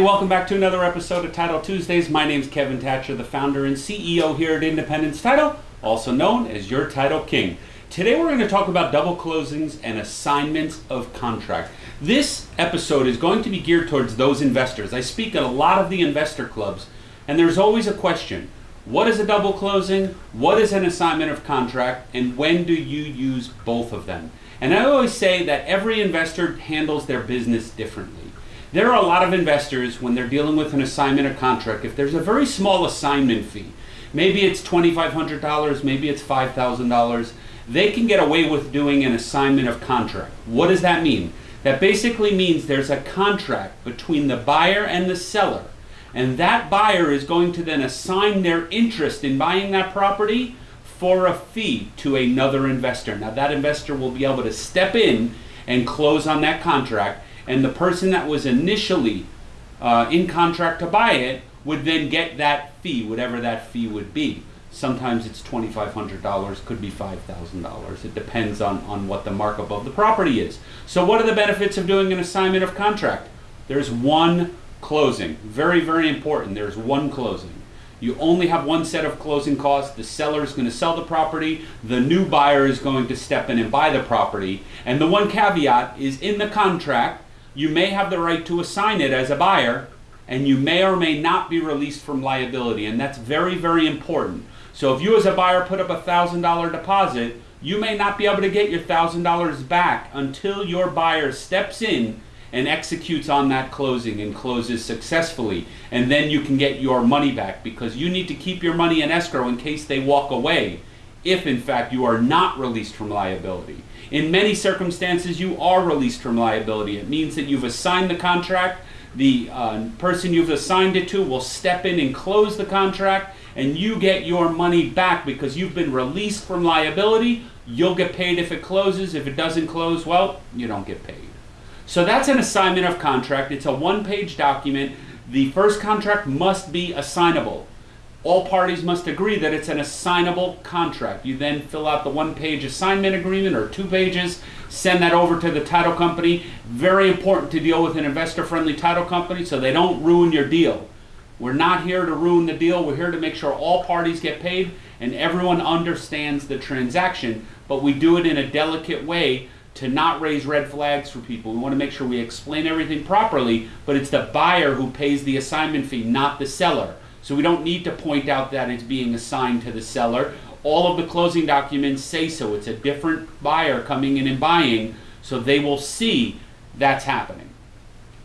welcome back to another episode of Title Tuesdays. My name is Kevin Thatcher, the founder and CEO here at Independence Title, also known as your Title King. Today we're going to talk about double closings and assignments of contract. This episode is going to be geared towards those investors. I speak at a lot of the investor clubs, and there's always a question. What is a double closing? What is an assignment of contract? And when do you use both of them? And I always say that every investor handles their business differently. There are a lot of investors when they're dealing with an assignment of contract, if there's a very small assignment fee, maybe it's $2,500, maybe it's $5,000, they can get away with doing an assignment of contract. What does that mean? That basically means there's a contract between the buyer and the seller, and that buyer is going to then assign their interest in buying that property for a fee to another investor. Now, that investor will be able to step in and close on that contract and the person that was initially uh, in contract to buy it would then get that fee, whatever that fee would be. Sometimes it's $2,500, could be $5,000. It depends on, on what the markup of the property is. So, what are the benefits of doing an assignment of contract? There's one closing. Very, very important. There's one closing. You only have one set of closing costs. The seller is going to sell the property. The new buyer is going to step in and buy the property. And the one caveat is in the contract, you may have the right to assign it as a buyer, and you may or may not be released from liability. And that's very, very important. So if you as a buyer put up a $1,000 deposit, you may not be able to get your $1,000 back until your buyer steps in and executes on that closing and closes successfully. And then you can get your money back because you need to keep your money in escrow in case they walk away if in fact you are not released from liability. In many circumstances, you are released from liability. It means that you've assigned the contract, the uh, person you've assigned it to will step in and close the contract, and you get your money back because you've been released from liability. You'll get paid if it closes. If it doesn't close, well, you don't get paid. So that's an assignment of contract. It's a one page document. The first contract must be assignable all parties must agree that it's an assignable contract. You then fill out the one page assignment agreement or two pages, send that over to the title company. Very important to deal with an investor friendly title company so they don't ruin your deal. We're not here to ruin the deal. We're here to make sure all parties get paid and everyone understands the transaction, but we do it in a delicate way to not raise red flags for people. We want to make sure we explain everything properly, but it's the buyer who pays the assignment fee, not the seller. So we don't need to point out that it's being assigned to the seller. All of the closing documents say so. It's a different buyer coming in and buying, so they will see that's happening.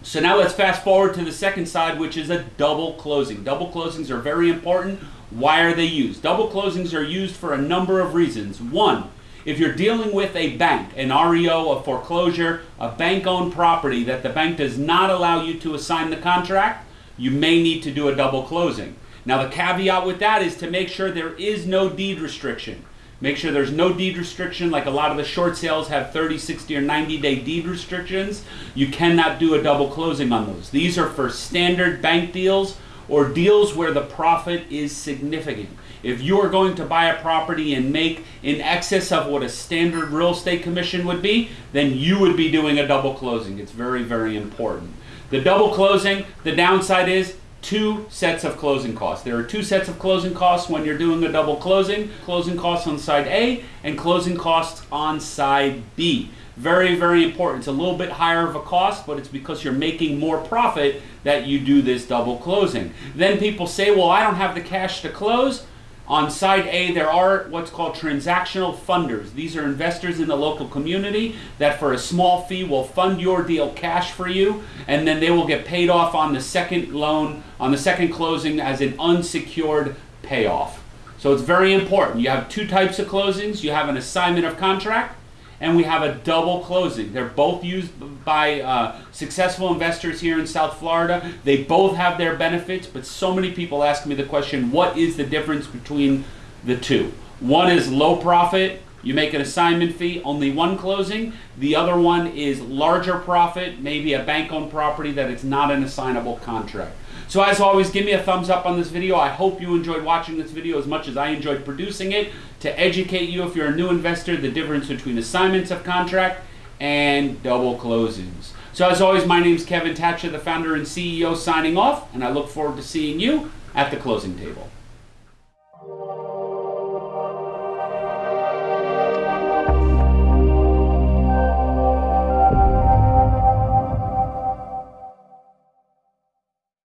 So now let's fast forward to the second side, which is a double closing. Double closings are very important. Why are they used? Double closings are used for a number of reasons. One, if you're dealing with a bank, an REO, a foreclosure, a bank owned property that the bank does not allow you to assign the contract, you may need to do a double closing. Now, the caveat with that is to make sure there is no deed restriction. Make sure there's no deed restriction, like a lot of the short sales have 30, 60, or 90 day deed restrictions. You cannot do a double closing on those. These are for standard bank deals or deals where the profit is significant. If you are going to buy a property and make in excess of what a standard real estate commission would be, then you would be doing a double closing. It's very, very important. The double closing, the downside is two sets of closing costs. There are two sets of closing costs when you're doing a double closing. Closing costs on side A and closing costs on side B. Very, very important. It's a little bit higher of a cost, but it's because you're making more profit that you do this double closing. Then people say, well, I don't have the cash to close. On side A, there are what's called transactional funders. These are investors in the local community that, for a small fee, will fund your deal cash for you, and then they will get paid off on the second loan, on the second closing, as an unsecured payoff. So it's very important. You have two types of closings you have an assignment of contract, and we have a double closing. They're both used by uh, successful investors here in South Florida. They both have their benefits, but so many people ask me the question what is the difference between the two? One is low profit, you make an assignment fee, only one closing. The other one is larger profit, maybe a bank owned property that it's not an assignable contract. So as always, give me a thumbs up on this video. I hope you enjoyed watching this video as much as I enjoyed producing it to educate you if you're a new investor the difference between assignments of contract and double closings. So, as always, my name is Kevin Thatcher, the founder and CEO, signing off, and I look forward to seeing you at the closing table.